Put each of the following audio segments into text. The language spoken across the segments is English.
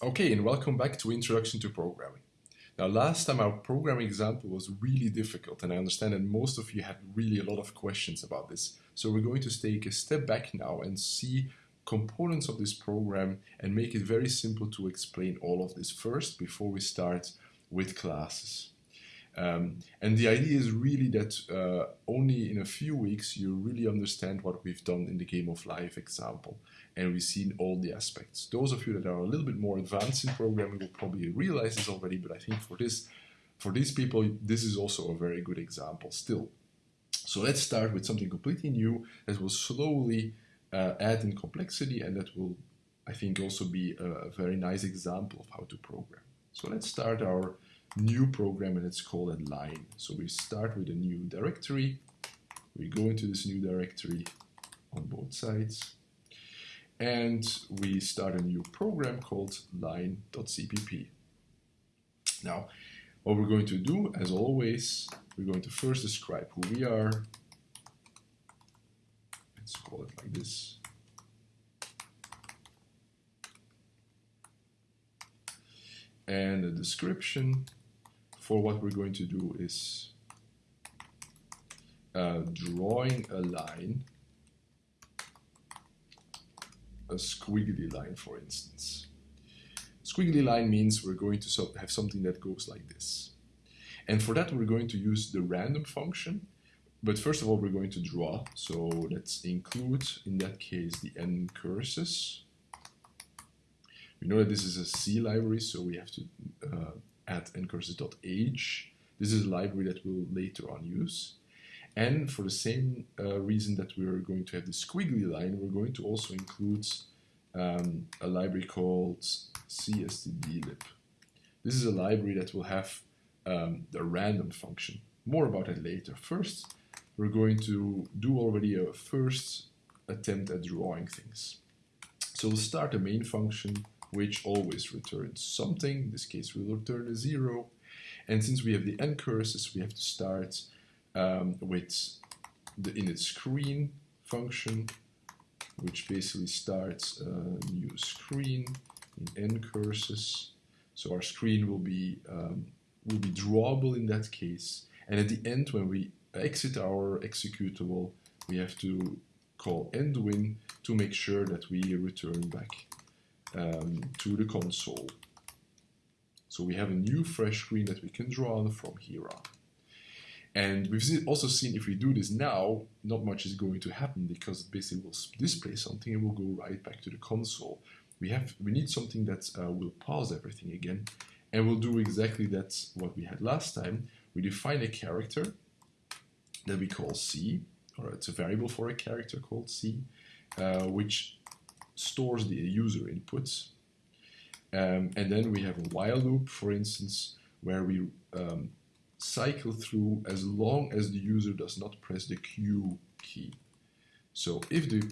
Okay, and welcome back to Introduction to Programming. Now, last time our programming example was really difficult, and I understand that most of you had really a lot of questions about this. So we're going to take a step back now and see components of this program and make it very simple to explain all of this first before we start with classes. Um, and the idea is really that uh, only in a few weeks you really understand what we've done in the game of life example and we've seen all the aspects. Those of you that are a little bit more advanced in programming will probably realize this already, but I think for this, for these people, this is also a very good example still. So let's start with something completely new that will slowly uh, add in complexity and that will, I think, also be a, a very nice example of how to program. So let's start our new program and let's call it line. So we start with a new directory. We go into this new directory on both sides and we start a new program called line.cpp. Now, what we're going to do, as always, we're going to first describe who we are. Let's call it like this. And a description for what we're going to do is uh, drawing a line a squiggly line, for instance. Squiggly line means we're going to have something that goes like this. And for that, we're going to use the random function. But first of all, we're going to draw. So let's include, in that case, the ncurses. We know that this is a C library, so we have to uh, add ncurses.h. This is a library that we'll later on use. And for the same uh, reason that we're going to have the squiggly line, we're going to also include um, a library called cstdlib. This is a library that will have um, the random function. More about that later. First, we're going to do already a first attempt at drawing things. So we'll start the main function, which always returns something. In this case, we'll return a zero. And since we have the ncurses, we have to start um, with the init screen function, which basically starts a new screen in ncurses. So our screen will be um, will be drawable in that case. And at the end, when we exit our executable, we have to call endwin to make sure that we return back um, to the console. So we have a new fresh screen that we can draw from here on. And we've also seen if we do this now, not much is going to happen because it basically will display something and will go right back to the console. We have we need something that uh, will pause everything again, and we'll do exactly that what we had last time. We define a character that we call C, or it's a variable for a character called C, uh, which stores the user inputs. Um, and then we have a while loop, for instance, where we um, cycle through as long as the user does not press the Q key. So if the,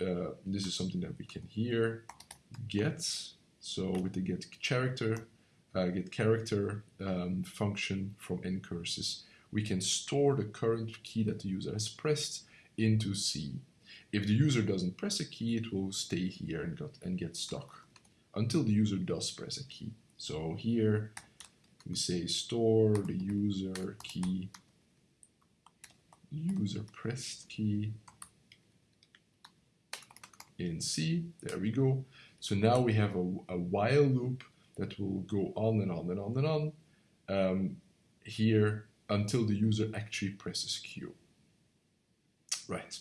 uh, this is something that we can here get, so with the get character, uh, get character um, function from ncurses, we can store the current key that the user has pressed into C. If the user doesn't press a key, it will stay here and, got, and get stuck until the user does press a key. So here we say store the user key, user pressed key in C. There we go. So now we have a, a while loop that will go on and on and on and on um, here until the user actually presses Q. Right.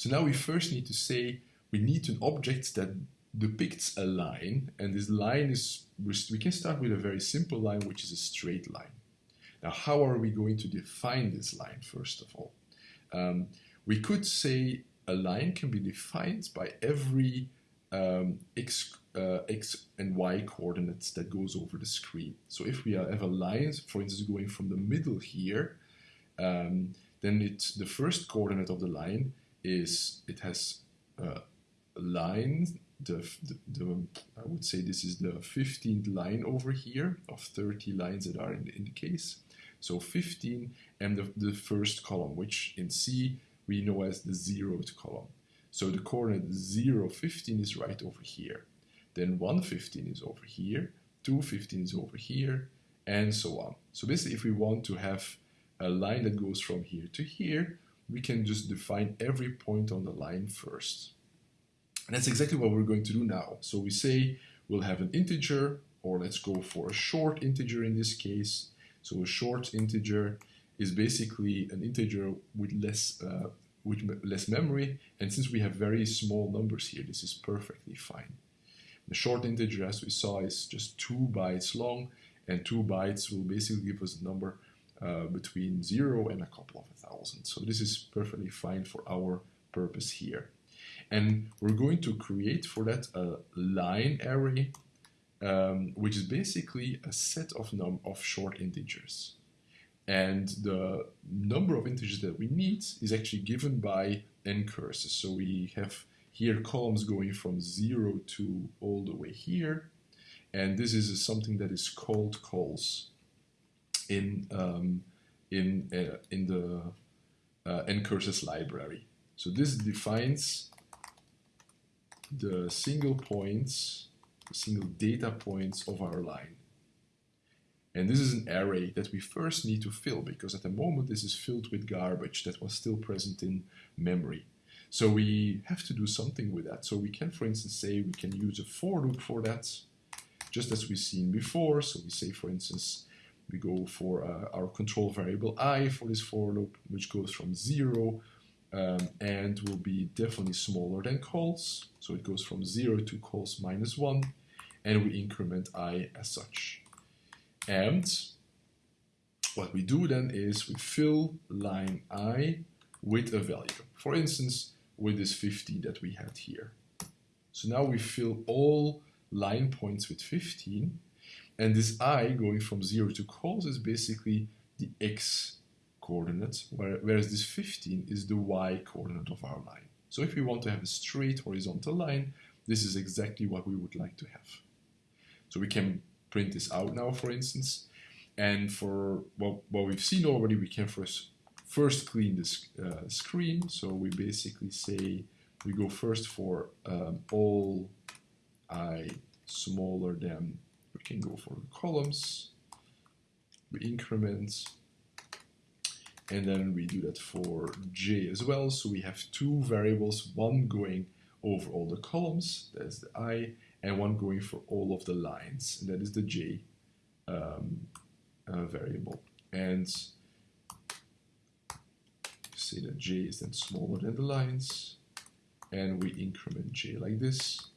So now we first need to say we need an object that depicts a line, and this line is, we can start with a very simple line, which is a straight line. Now, how are we going to define this line, first of all? Um, we could say a line can be defined by every um, x, uh, x and y coordinates that goes over the screen. So if we have a line, for instance, going from the middle here, um, then it's the first coordinate of the line is it has uh, a line the, the, the, I would say this is the 15th line over here of 30 lines that are in the, in the case. So 15 and the, the first column, which in C we know as the zeroth column. So the coordinate 0, 15 is right over here. then 115 is over here, 215 is over here, and so on. So basically, if we want to have a line that goes from here to here, we can just define every point on the line first. And that's exactly what we're going to do now. So we say we'll have an integer, or let's go for a short integer in this case. So a short integer is basically an integer with less uh, with less memory, and since we have very small numbers here, this is perfectly fine. The short integer, as we saw, is just two bytes long, and two bytes will basically give us a number uh, between zero and a couple of a thousand. So this is perfectly fine for our purpose here. And we're going to create for that a line array, um, which is basically a set of num of short integers. And the number of integers that we need is actually given by ncurses. So we have here columns going from 0 to all the way here. And this is something that is called COLS in, um, in, uh, in the uh, ncurses library. So this defines the single points, the single data points of our line. And this is an array that we first need to fill because at the moment this is filled with garbage that was still present in memory. So we have to do something with that. So we can, for instance, say we can use a for loop for that, just as we've seen before. So we say, for instance, we go for uh, our control variable i for this for loop, which goes from 0 um, and will be definitely smaller than COLS. So it goes from 0 to COLS minus 1, and we increment i as such. And what we do then is we fill line i with a value. For instance, with this 50 that we had here. So now we fill all line points with 15, and this i going from 0 to COLS is basically the x coordinate, whereas this 15 is the y coordinate of our line. So if we want to have a straight horizontal line, this is exactly what we would like to have. So we can print this out now, for instance. And for what, what we've seen already, we can first, first clean this uh, screen. So we basically say we go first for um, all i smaller than, we can go for the columns, we increment, and then we do that for j as well. So we have two variables, one going over all the columns, that's the i, and one going for all of the lines, and that is the j um, uh, variable. And say that j is then smaller than the lines, and we increment j like this.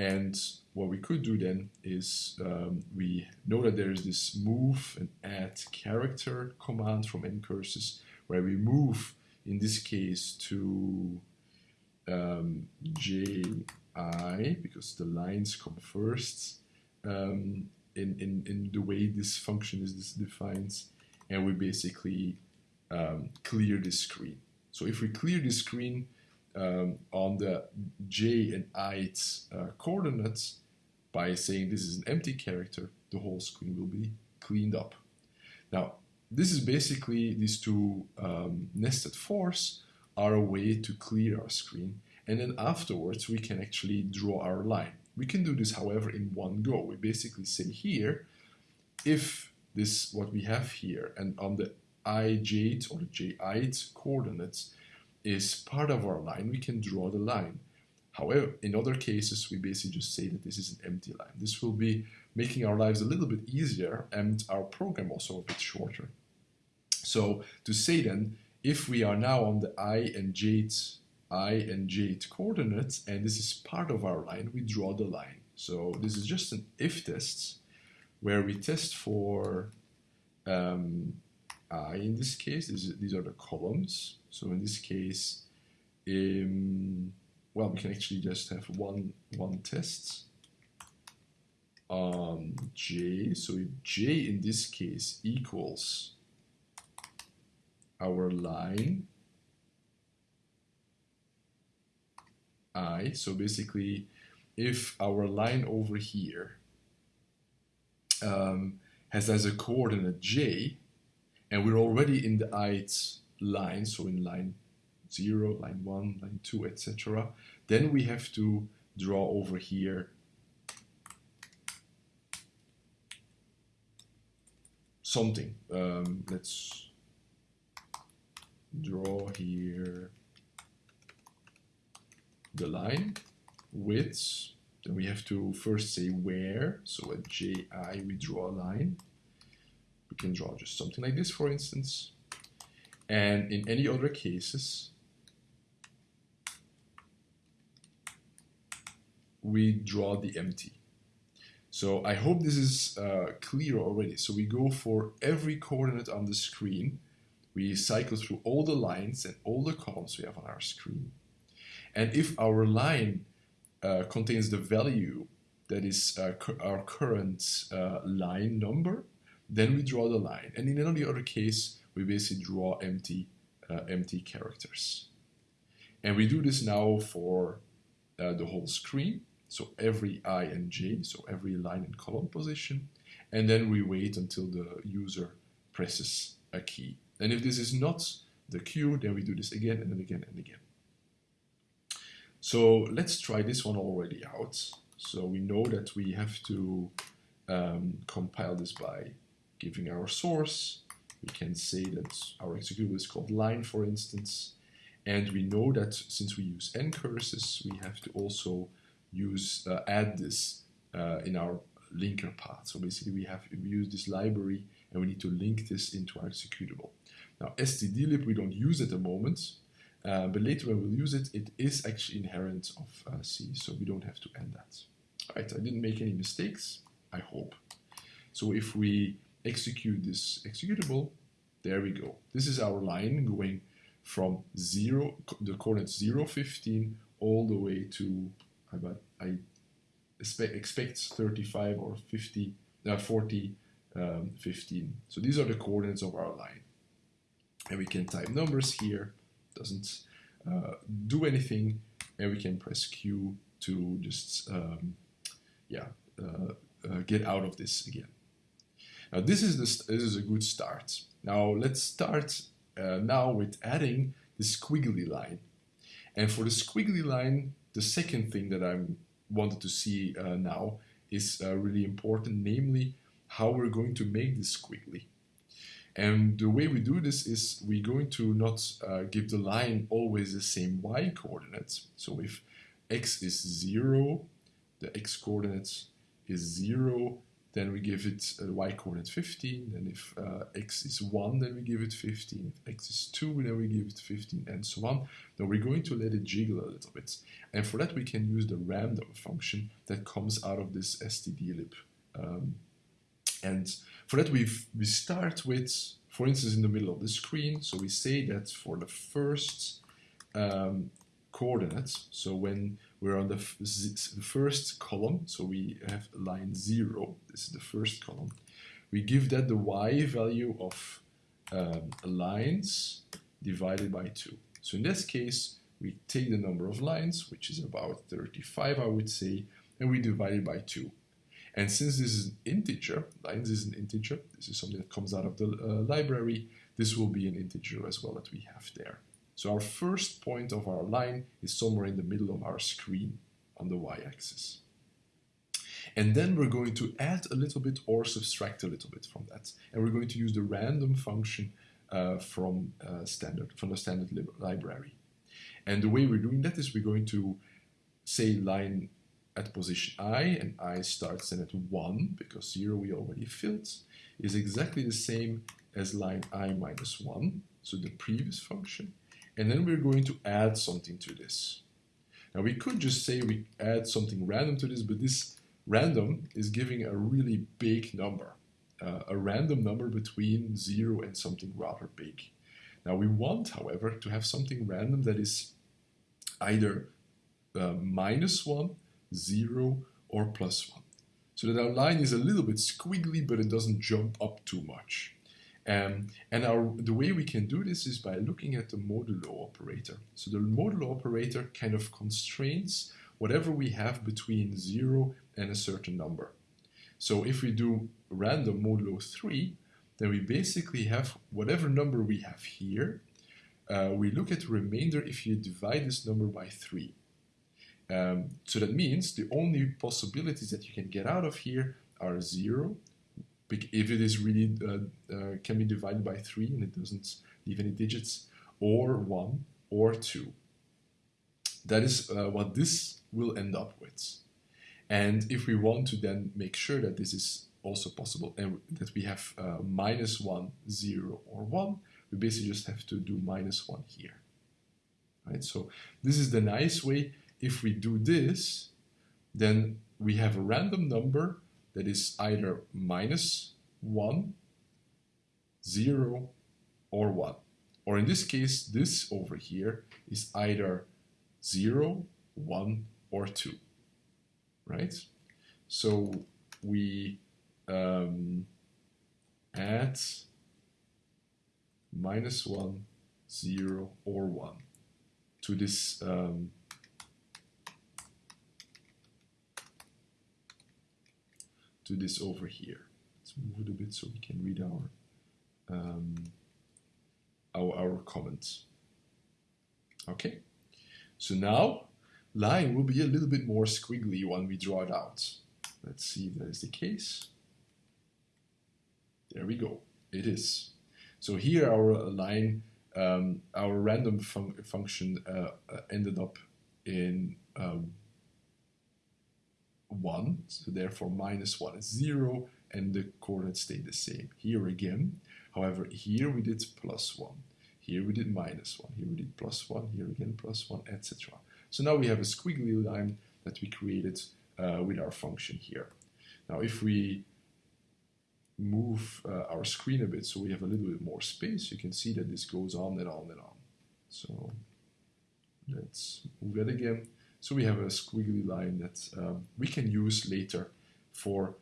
And what we could do then is um, we know that there is this move and add character command from ncurses where we move in this case to um, j i because the lines come first um, in, in, in the way this function is defined and we basically um, clear the screen. So if we clear the screen um, on the j and i's uh, coordinates by saying this is an empty character, the whole screen will be cleaned up. Now, this is basically these two um, nested fors are a way to clear our screen and then afterwards we can actually draw our line. We can do this, however, in one go. We basically say here, if this, what we have here, and on the ijth or the ji'th coordinates is part of our line, we can draw the line. However, in other cases, we basically just say that this is an empty line. This will be making our lives a little bit easier and our program also a bit shorter. So to say then, if we are now on the i and jth i and j coordinates, and this is part of our line, we draw the line. So this is just an if test where we test for um, i in this case. This, these are the columns. So in this case, um, well, we can actually just have one one test on j. So j in this case equals our line i. So basically, if our line over here um, has as a coordinate j, and we're already in the ith line, so in line 0, line 1, line 2, etc. Then we have to draw over here something. Um, let's draw here the line width. Then we have to first say where. So at JI we draw a line. We can draw just something like this, for instance. And in any other cases, we draw the empty. So I hope this is uh, clear already. So we go for every coordinate on the screen. We cycle through all the lines and all the columns we have on our screen. And if our line uh, contains the value that is uh, our current uh, line number, then we draw the line. And in any other case, we basically draw empty, uh, empty characters. And we do this now for uh, the whole screen. So every i and j, so every line and column position. And then we wait until the user presses a key. And if this is not the Q, then we do this again and then again and again. So let's try this one already out. So we know that we have to um, compile this by giving our source. We can say that our executable is called line, for instance. And we know that since we use ncurses, we have to also use uh, add this uh, in our linker path. So basically we have we use this library and we need to link this into our executable. Now stdlib we don't use at the moment, uh, but later when we'll use it, it is actually inherent of uh, C, so we don't have to add that. All right, I didn't make any mistakes, I hope. So if we execute this executable, there we go. This is our line going from zero, the coordinates 0, 15, all the way to but I expect, expect 35 or 50, uh, 40, um, 15. So these are the coordinates of our line. And we can type numbers here, doesn't uh, do anything, and we can press Q to just, um, yeah, uh, uh, get out of this again. Now this is, the, this is a good start. Now let's start uh, now with adding the squiggly line. And for the squiggly line, the second thing that I wanted to see uh, now is uh, really important, namely how we're going to make this squiggly. And the way we do this is we're going to not uh, give the line always the same y coordinates. So if x is 0, the x coordinate is 0, then we give it a y coordinate 15, and if uh, x is 1, then we give it 15, if x is 2, then we give it 15, and so on. Now we're going to let it jiggle a little bit, and for that we can use the random function that comes out of this stdlib. Um, and for that we we start with, for instance, in the middle of the screen, so we say that for the first um, coordinates, so when we're on the, the first column, so we have line 0, this is the first column. We give that the y value of um, lines divided by 2. So in this case, we take the number of lines, which is about 35, I would say, and we divide it by 2. And since this is an integer, lines is an integer, this is something that comes out of the uh, library, this will be an integer as well that we have there. So our first point of our line is somewhere in the middle of our screen on the y-axis. And then we're going to add a little bit or subtract a little bit from that. And we're going to use the random function uh, from uh, standard from the standard library. And the way we're doing that is we're going to say line at position i, and i starts then at 1, because 0 we already filled, is exactly the same as line i minus 1, so the previous function. And then we're going to add something to this. Now we could just say we add something random to this, but this random is giving a really big number, uh, a random number between 0 and something rather big. Now we want, however, to have something random that is either uh, minus 1, 0, or plus 1. So that our line is a little bit squiggly, but it doesn't jump up too much. Um, and our, the way we can do this is by looking at the modulo operator. So the modulo operator kind of constrains whatever we have between 0 and a certain number. So if we do random modulo 3, then we basically have whatever number we have here. Uh, we look at the remainder if you divide this number by 3. Um, so that means the only possibilities that you can get out of here are 0, if it is really uh, uh, can be divided by 3 and it doesn't leave any digits, or 1 or 2. That is uh, what this will end up with. And if we want to then make sure that this is also possible and that we have uh, minus 1, 0 or 1, we basically just have to do minus 1 here. Right? So this is the nice way. If we do this, then we have a random number that is either minus 1, 0, or 1. Or in this case, this over here is either 0, 1, or 2. Right? So we um, add minus 1, 0, or 1 to this um, to this over here. Let's move it a bit so we can read our um, our, our comments. Okay, so now line will be a little bit more squiggly when we draw it out. Let's see if that is the case. There we go, it is. So here our line, um, our random fun function uh, uh, ended up in um, 1, so therefore minus 1 is 0, and the coordinates stay the same. Here again, however, here we did plus 1, here we did minus 1, here we did plus 1, here again plus 1, etc. So now we have a squiggly line that we created uh, with our function here. Now if we move uh, our screen a bit so we have a little bit more space, you can see that this goes on and on and on. So let's move that again. So we have a squiggly line that um, we can use later for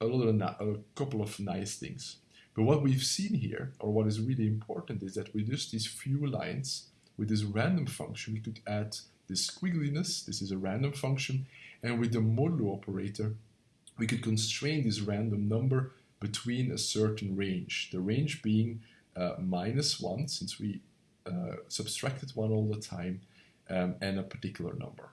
a, little, a couple of nice things. But what we've seen here, or what is really important, is that with just these few lines, with this random function, we could add this squiggliness, this is a random function, and with the modulo operator, we could constrain this random number between a certain range, the range being uh, minus 1, since we uh, subtracted 1 all the time, um, and a particular number.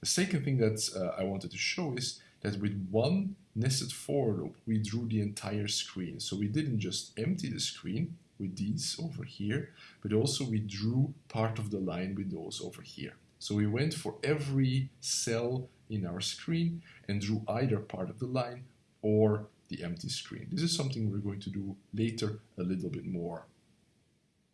The second thing that uh, I wanted to show is that with one nested for loop, we drew the entire screen. So we didn't just empty the screen with these over here, but also we drew part of the line with those over here. So we went for every cell in our screen and drew either part of the line or the empty screen. This is something we're going to do later a little bit more.